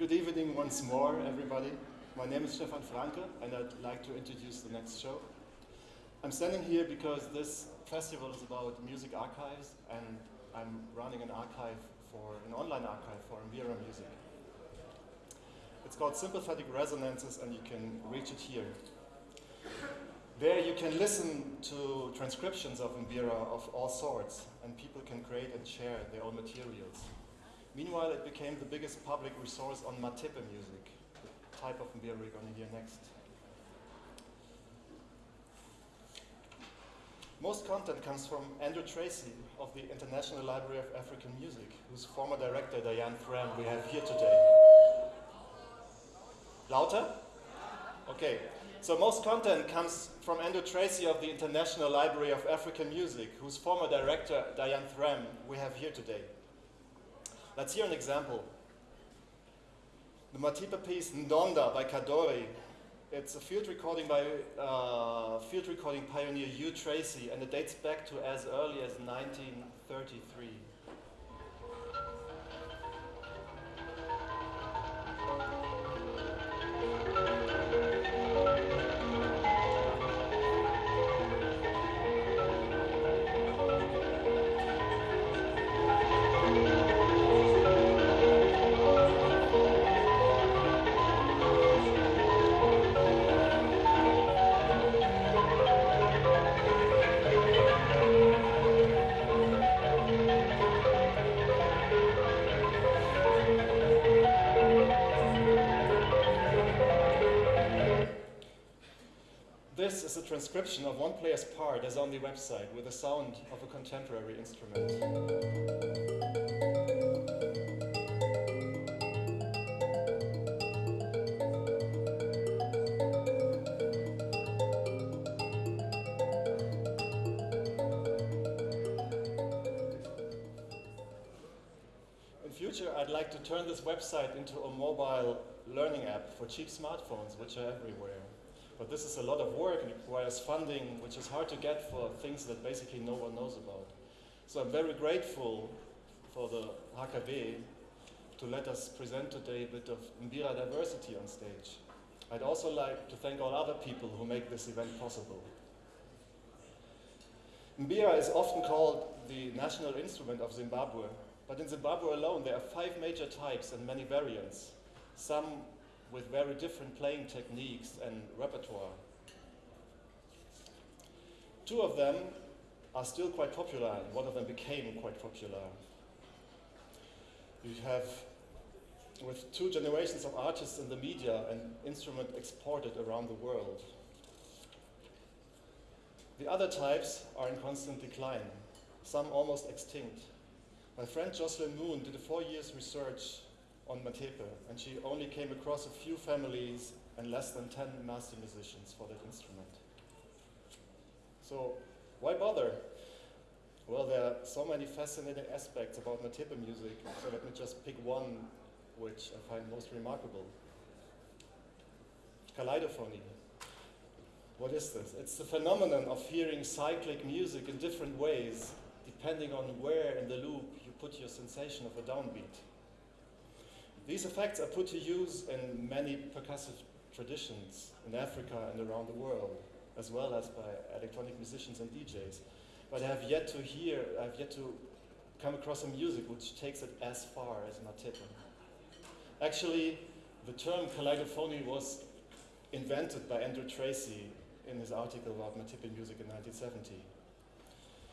Good evening once more, everybody. My name is Stefan Franke, and I'd like to introduce the next show. I'm standing here because this festival is about music archives, and I'm running an archive for an online archive for Mbira music. It's called Sympathetic Resonances, and you can reach it here. There you can listen to transcriptions of Mbira of all sorts, and people can create and share their own materials. Meanwhile, it became the biggest public resource on Matepe music, the type of Mbira we're going to hear next. Most content comes from Andrew Tracey of the International Library of African Music, whose former director, Diane Thram, we have here today. Lauter? Okay. So most content comes from Andrew Tracey of the International Library of African Music, whose former director, Diane Thram, we have here today. Let's hear an example. The Matepe piece Ndonda by Kadori. It's a field recording by uh, field recording pioneer Hugh Tracey, and it dates back to as early as 1933. Transcription of one player's part as on the website with the sound of a contemporary instrument. In future, I'd like to turn this website into a mobile learning app for cheap smartphones, which are everywhere. But this is a lot of work and requires funding, which is hard to get for things that basically no one knows about. So I'm very grateful for the HKB to let us present today a bit of Mbira diversity on stage. I'd also like to thank all other people who make this event possible. Mbira is often called the national instrument of Zimbabwe, but in Zimbabwe alone there are five major types and many variants. Some with very different playing techniques and repertoire. Two of them are still quite popular, and one of them became quite popular. You have, with two generations of artists in the media, an instrument exported around the world. The other types are in constant decline, some almost extinct. My friend Jocelyn Moon did a four years research on Matepe, and she only came across a few families and less than 10 master musicians for that instrument. So why bother? Well, there are so many fascinating aspects about Matepe music, so let me just pick one which I find most remarkable. Kaleidophony. What is this? It's the phenomenon of hearing cyclic music in different ways, depending on where in the loop you put your sensation of a downbeat. These effects are put to use in many percussive traditions in Africa and around the world, as well as by electronic musicians and DJs. But I have yet to hear, I have yet to come across a music which takes it as far as Matepe. Actually, the term kaleidophony was invented by Andrew Tracey in his article about Matepe music in 1970.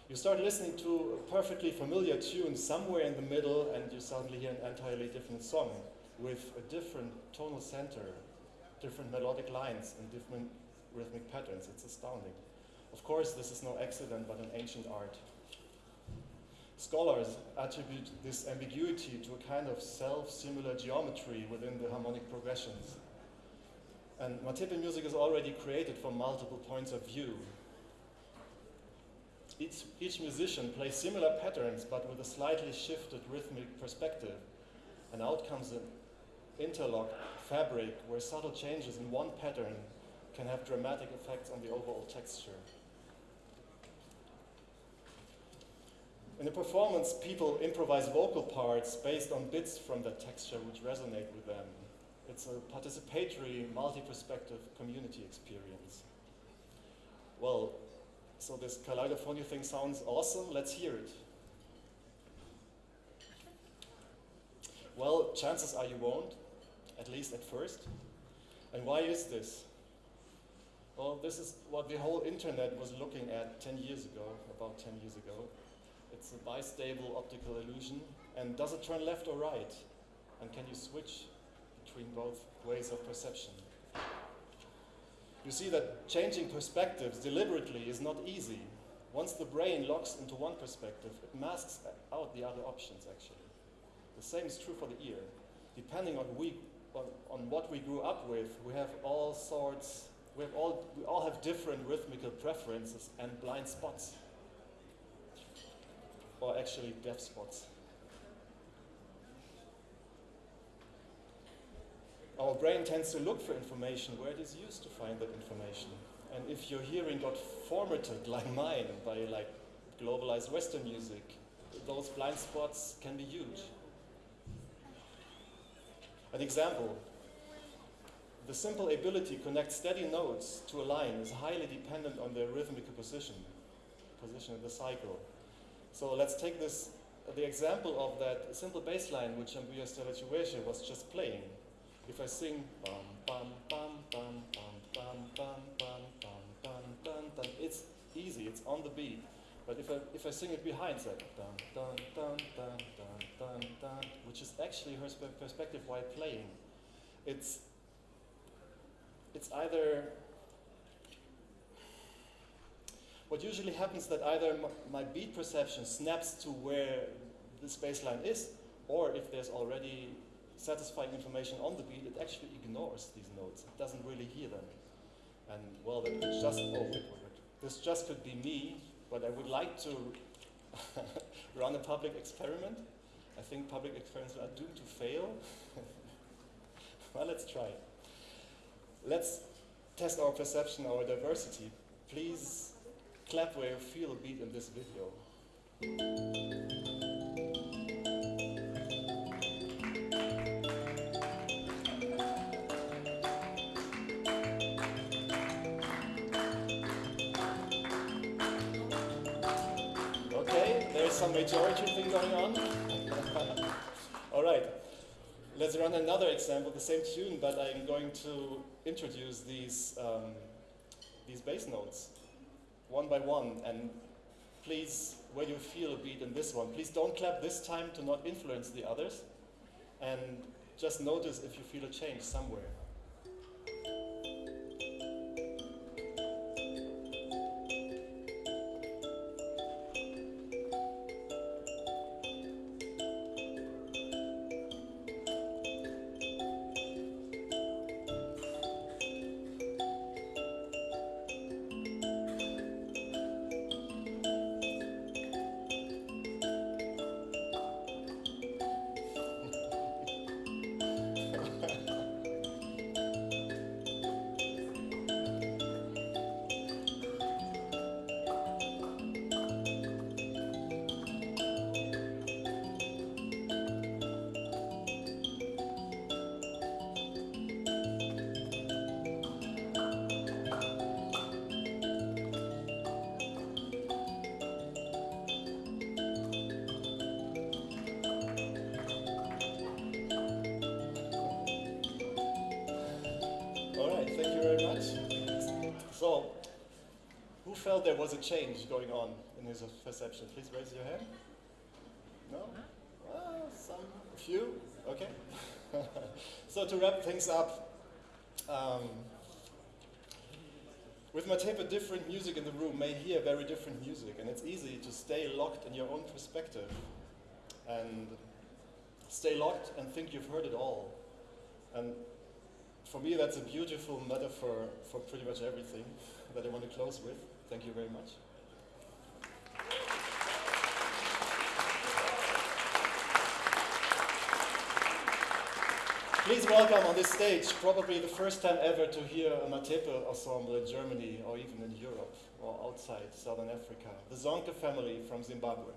You start listening to a perfectly familiar tune somewhere in the middle and you suddenly hear an entirely different song with a different tonal center, different melodic lines and different rhythmic patterns. It's astounding. Of course, this is no accident, but an ancient art. Scholars attribute this ambiguity to a kind of self-similar geometry within the harmonic progressions. And Matepe music is already created from multiple points of view, each, each musician plays similar patterns but with a slightly shifted rhythmic perspective. And out comes an interlocked fabric where subtle changes in one pattern can have dramatic effects on the overall texture. In the performance, people improvise vocal parts based on bits from that texture which resonate with them. It's a participatory, multi-perspective community experience. Well, so this Kaleidophonic thing sounds awesome. Let's hear it. Well, chances are you won't, at least at first. And why is this? Well, this is what the whole internet was looking at 10 years ago, about 10 years ago. It's a bistable optical illusion. And does it turn left or right? And can you switch between both ways of perception? You see that changing perspectives deliberately is not easy. Once the brain locks into one perspective, it masks out the other options, actually. The same is true for the ear. Depending on, we, on, on what we grew up with, we have all sorts, we, have all, we all have different rhythmical preferences and blind spots. Or actually deaf spots. Our brain tends to look for information where it is used to find that information. And if your hearing got formatted like mine by like globalized Western music, those blind spots can be huge. An example, the simple ability to connect steady notes to a line is highly dependent on their rhythmical position, position in the cycle. So let's take this, the example of that simple bass line which Ambuya Stelachueshe was just playing. If I sing bum bum bum bum bum bum bum bum bum bum bum bum, it's easy, it's on the beat. But if I if I sing it behind, it's like dun dun dun dun dun dun dun, which is actually her perspective while playing. It's it's either what usually happens that either my beat perception snaps to where the bass line is, or if there's already satisfying information on the beat, it actually ignores these notes. It doesn't really hear them. And well, that could just, oh. This just could be me, but I would like to run a public experiment. I think public experiments are doomed to fail. well, let's try. Let's test our perception, our diversity. Please clap where you feel a beat in this video. Some majority thing going on. All right, let's run another example, the same tune, but I'm going to introduce these, um, these bass notes one by one. And please, where you feel a beat in this one, please don't clap this time to not influence the others. And just notice if you feel a change somewhere. Felt there was a change going on in his perception? Please raise your hand. No? Some, a few? Okay. so to wrap things up, um, with Matepe, a different music in the room may hear very different music, and it's easy to stay locked in your own perspective and stay locked and think you've heard it all. And for me, that's a beautiful metaphor for pretty much everything that I want to close with. Thank you very much. Please welcome on this stage, probably the first time ever to hear a Matepe ensemble in Germany or even in Europe or outside Southern Africa, the Zonke family from Zimbabwe.